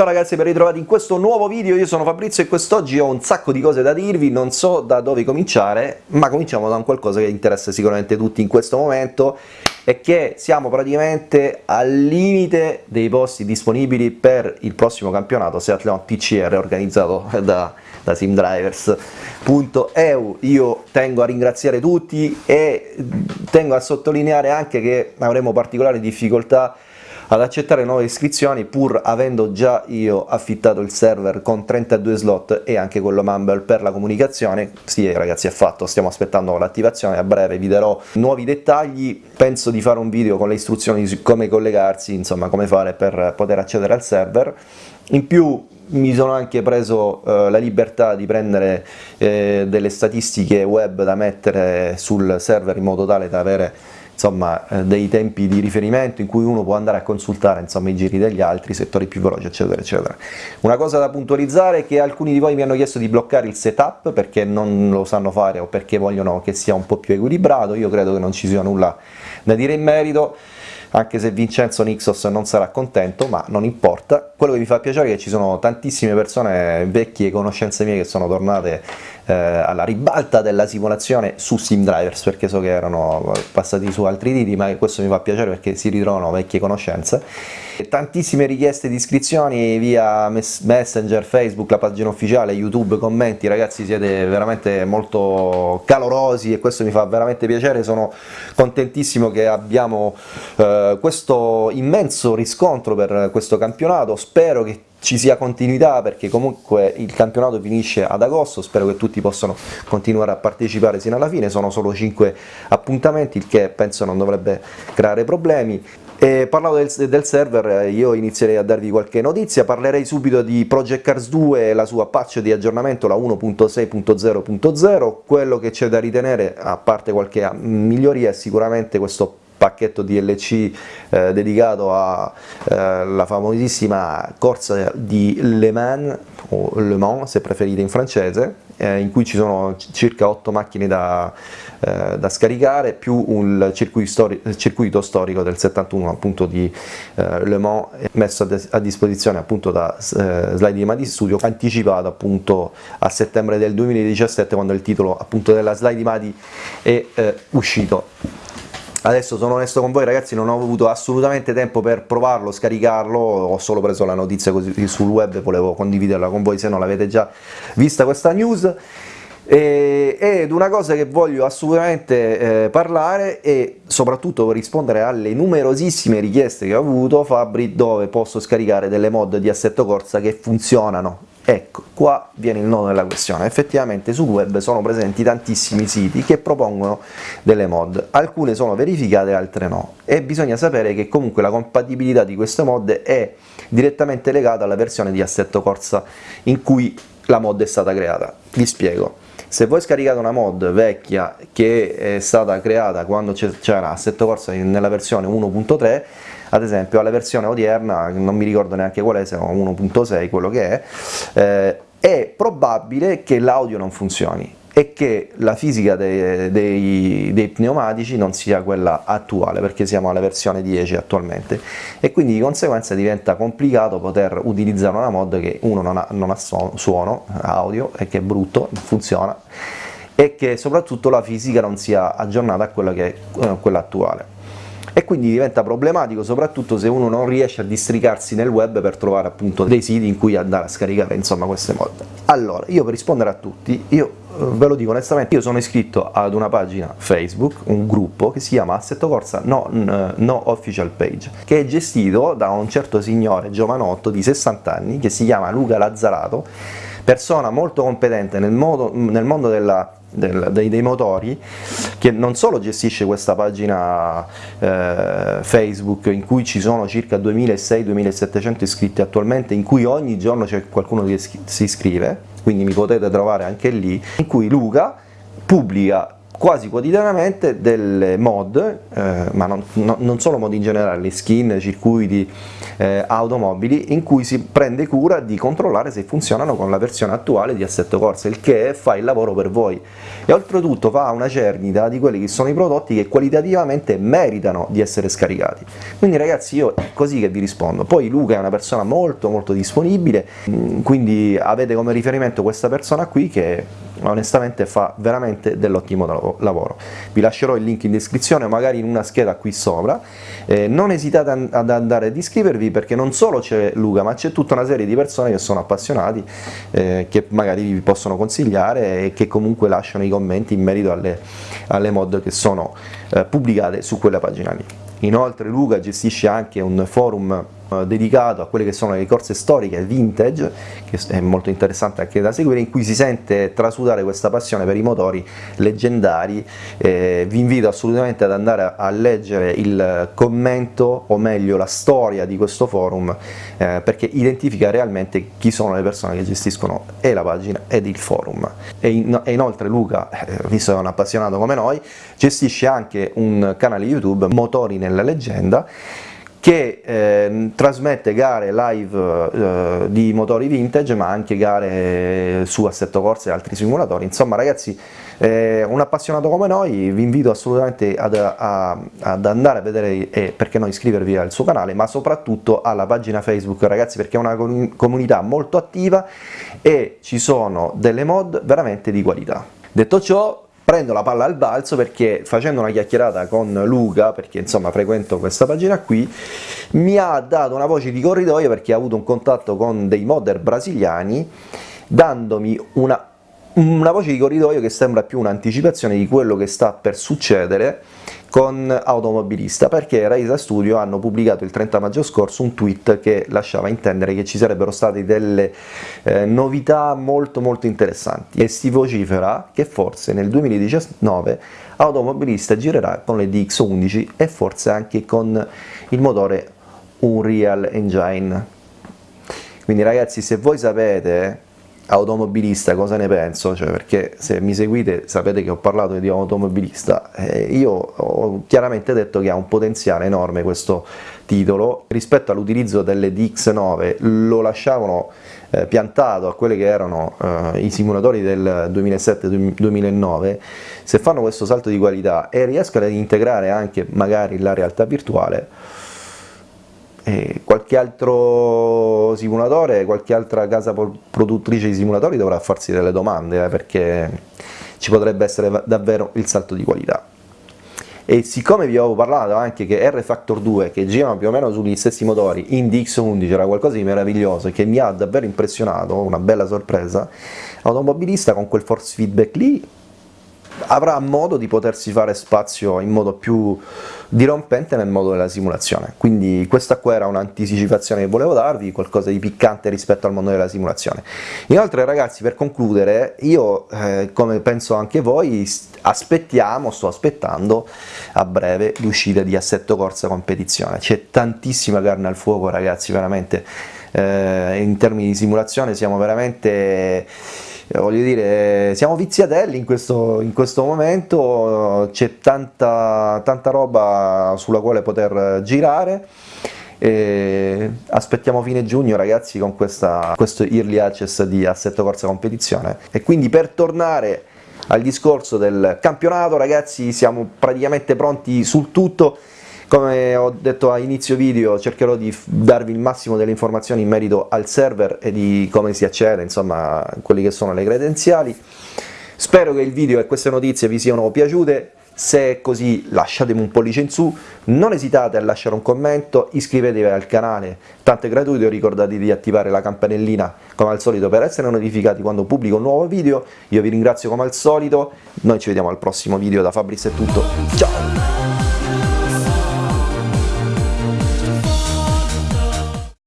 Ciao ragazzi ben ritrovati in questo nuovo video, io sono Fabrizio e quest'oggi ho un sacco di cose da dirvi, non so da dove cominciare, ma cominciamo da un qualcosa che interessa sicuramente tutti in questo momento e che siamo praticamente al limite dei posti disponibili per il prossimo campionato Seattle TCR organizzato da, da simdrivers.eu. Io tengo a ringraziare tutti e tengo a sottolineare anche che avremo particolari difficoltà ad accettare nuove iscrizioni pur avendo già io affittato il server con 32 slot e anche quello Mumble per la comunicazione, sì ragazzi è fatto, stiamo aspettando l'attivazione, a breve vi darò nuovi dettagli, penso di fare un video con le istruzioni su come collegarsi, insomma come fare per poter accedere al server, in più mi sono anche preso eh, la libertà di prendere eh, delle statistiche web da mettere sul server in modo tale da avere insomma, eh, dei tempi di riferimento in cui uno può andare a consultare insomma, i giri degli altri, settori più veloci eccetera eccetera. Una cosa da puntualizzare è che alcuni di voi mi hanno chiesto di bloccare il setup perché non lo sanno fare o perché vogliono che sia un po' più equilibrato, io credo che non ci sia nulla da dire in merito, anche se Vincenzo Nixos non sarà contento, ma non importa. Quello che mi fa piacere è che ci sono tantissime persone, vecchie conoscenze mie, che sono tornate eh, alla ribalta della simulazione su SimDrivers, perché so che erano passati su altri titoli, ma questo mi fa piacere perché si ritrovano vecchie conoscenze. Tantissime richieste di iscrizioni via Messenger, Facebook, la pagina ufficiale, YouTube, commenti, ragazzi siete veramente molto calorosi e questo mi fa veramente piacere, sono contentissimo che abbiamo eh, questo immenso riscontro per questo campionato, spero che ci sia continuità perché comunque il campionato finisce ad agosto, spero che tutti possano continuare a partecipare sino alla fine, sono solo 5 appuntamenti, il che penso non dovrebbe creare problemi. E parlando del, del, server io inizierei a darvi qualche notizia, parlerei subito di Project Cars 2 e la sua patch di aggiornamento, la 1.6.0.0, quello che c'è da ritenere, a parte qualche miglioria, è sicuramente questo pacchetto DLC eh, dedicato alla eh, famosissima corsa di Le Mans, o Le Mans se preferite in francese, eh, in cui ci sono circa 8 macchine da, eh, da scaricare, più un circuito, stori circuito, storico del 71 appunto di eh, Le Mans messo a, a disposizione appunto da eh, Slide di Madi Studio, anticipato appunto a settembre del 2017 quando il titolo appunto della Slide di Madi è uscito Adesso sono onesto con voi ragazzi, non ho avuto assolutamente tempo per provarlo, scaricarlo, ho solo preso la notizia così sul web, volevo condividerla con voi se non l'avete già vista questa news. E, ed una cosa che voglio assolutamente eh, parlare e soprattutto rispondere alle numerosissime richieste che ho avuto Fabri dove posso scaricare delle mod di assetto corsa che funzionano Ecco, qua viene il nodo della questione, effettivamente sul web sono presenti tantissimi siti che propongono delle mod, alcune sono verificate, altre no, e bisogna sapere che comunque la compatibilità di queste mod è direttamente legata alla versione di assetto corsa in cui la mod è stata creata. Vi spiego. Se voi scaricate una mod vecchia che è stata creata quando c'era assetto corsa nella versione 1.3 ad esempio alla versione odierna, non mi ricordo neanche qual è, se 1.6 quello che è, eh, è probabile che l'audio non funzioni e che la fisica dei, dei, dei, pneumatici non sia quella attuale perché siamo alla versione 10 attualmente. E quindi di conseguenza diventa complicato poter utilizzare una mod che uno non ha, non ha suono, audio e che è brutto, funziona e che soprattutto la fisica non sia aggiornata a quella che eh, quella attuale e quindi diventa problematico soprattutto se uno non riesce a districarsi nel web per trovare appunto dei siti in cui andare a scaricare insomma queste mod. Allora, io per rispondere a tutti, io eh, ve lo dico onestamente, io sono iscritto ad una pagina Facebook, un gruppo che si chiama Assetto Corsa no, no Official Page, che è gestito da un certo signore giovanotto di 60 anni che si chiama Luca Lazzarato, persona molto competente nel, modo, nel mondo della del, dei, dei, motori che non solo gestisce questa pagina eh, Facebook in cui ci sono circa 2600-2700 iscritti attualmente in cui ogni giorno c'è qualcuno che si iscrive quindi mi potete trovare anche lì in cui Luca pubblica quasi quotidianamente delle mod, eh, ma non, no, non, solo mod in generale, skin, circuiti, eh, automobili, in cui si prende cura di controllare se funzionano con la versione attuale di Assetto Corsa, il che fa il lavoro per voi. E oltretutto fa una cernita di quelli che sono i prodotti che qualitativamente meritano di essere scaricati. Quindi ragazzi io è così che vi rispondo. Poi Luca è una persona molto molto disponibile, mm, quindi avete come riferimento questa persona qui che onestamente fa veramente dell'ottimo lavoro. Vi lascerò il link in descrizione, magari in una scheda qui sopra, eh, non esitate ad andare ad iscrivervi perché non solo c'è Luca ma c'è tutta una serie di persone che sono appassionati, eh, che magari vi possono consigliare e che comunque lasciano i commenti in merito alle, alle mod che sono eh, pubblicate su quella pagina lì. Inoltre Luca gestisce anche un forum dedicato a quelle che sono le corse storiche vintage, che è molto interessante anche da seguire, in cui si sente trasudare questa passione per i motori leggendari. Eh, vi invito assolutamente ad andare a leggere il commento, o meglio la storia di questo forum, eh, perché identifica realmente chi sono le persone che gestiscono e la pagina ed il forum. E, in, e inoltre Luca, eh, visto che è un appassionato come noi, gestisce anche un canale YouTube, Motori nella leggenda, che eh, trasmette gare live eh, di motori vintage ma anche gare su assetto corsa e altri simulatori, insomma ragazzi eh, un appassionato come noi vi invito assolutamente ad, a, ad andare a vedere e perché no iscrivervi al suo canale ma soprattutto alla pagina Facebook ragazzi perché è una comunità molto attiva e ci sono delle mod veramente di qualità. Detto ciò prendo la palla al balzo perché facendo una chiacchierata con Luca, perché insomma frequento questa pagina qui, mi ha dato una voce di corridoio perché ha avuto un contatto con dei modder brasiliani dandomi una, una voce di corridoio che sembra più un'anticipazione di quello che sta per succedere con Automobilista perché Raisa Studio hanno pubblicato il 30 maggio scorso un tweet che lasciava intendere che ci sarebbero state delle eh, novità molto molto interessanti. E si vocifera che forse nel 2019 Automobilista girerà con le DX11 e forse anche con il motore Unreal Engine. Quindi ragazzi se voi sapete automobilista cosa ne penso, cioè perché se mi seguite sapete che ho parlato di automobilista, eh, io ho chiaramente detto che ha un potenziale enorme questo titolo, rispetto all'utilizzo delle DX9 lo lasciavano eh, piantato a quelli che erano eh, i simulatori del 2007-2009, se fanno questo salto di qualità e riescono ad integrare anche magari la realtà virtuale, e qualche altro simulatore, qualche altra casa produttrice di simulatori dovrà farsi delle domande eh, perché ci potrebbe essere davvero il salto di qualità. E siccome vi avevo parlato anche che R-Factor 2 che girano più o meno sugli stessi motori in DX11 era qualcosa di meraviglioso e che mi ha davvero impressionato, una bella sorpresa, l'automobilista con quel force feedback lì avrà modo di potersi fare spazio in modo più dirompente nel modo della simulazione. Quindi questa qua era un'anticipazione che volevo darvi, qualcosa di piccante rispetto al mondo della simulazione. Inoltre ragazzi, per concludere, io eh, come penso anche voi, aspettiamo, sto aspettando a breve l'uscita di Assetto Corsa Competizione. C'è tantissima carne al fuoco ragazzi, veramente. Eh, in termini di simulazione siamo veramente voglio dire, siamo viziatelli in questo, in questo momento, c'è tanta, tanta roba sulla quale poter girare, e aspettiamo fine giugno ragazzi con questa, questo early access di Assetto Corsa Competizione. E quindi per tornare al discorso del campionato ragazzi siamo praticamente pronti sul tutto come ho detto a inizio video cercherò di darvi il massimo delle informazioni in merito al server e di come si accede, insomma, quelle che sono le credenziali. Spero che il video e queste notizie vi siano piaciute, se è così lasciatemi un pollice in su, non esitate a lasciare un commento, iscrivetevi al canale, tanto è gratuito, ricordate di attivare la campanellina come al solito per essere notificati quando pubblico un nuovo video, io vi ringrazio come al solito, noi ci vediamo al prossimo video, da Fabris è tutto, ciao!